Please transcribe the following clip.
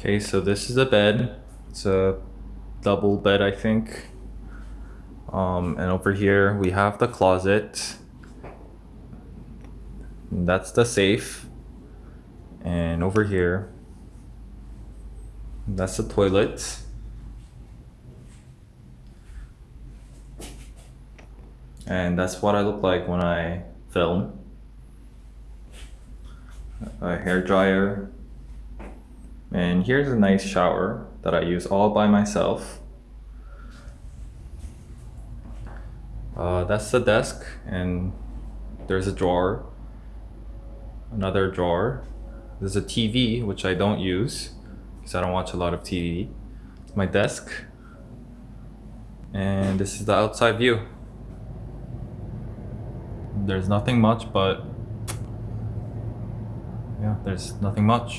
Okay, so this is a bed. It's a double bed, I think. Um, and over here we have the closet. That's the safe. And over here, that's the toilet. And that's what I look like when I film. A hair dryer. And here's a nice shower that I use all by myself. Uh, that's the desk and there's a drawer. Another drawer. There's a TV, which I don't use because I don't watch a lot of TV. My desk. And this is the outside view. There's nothing much, but yeah, there's nothing much.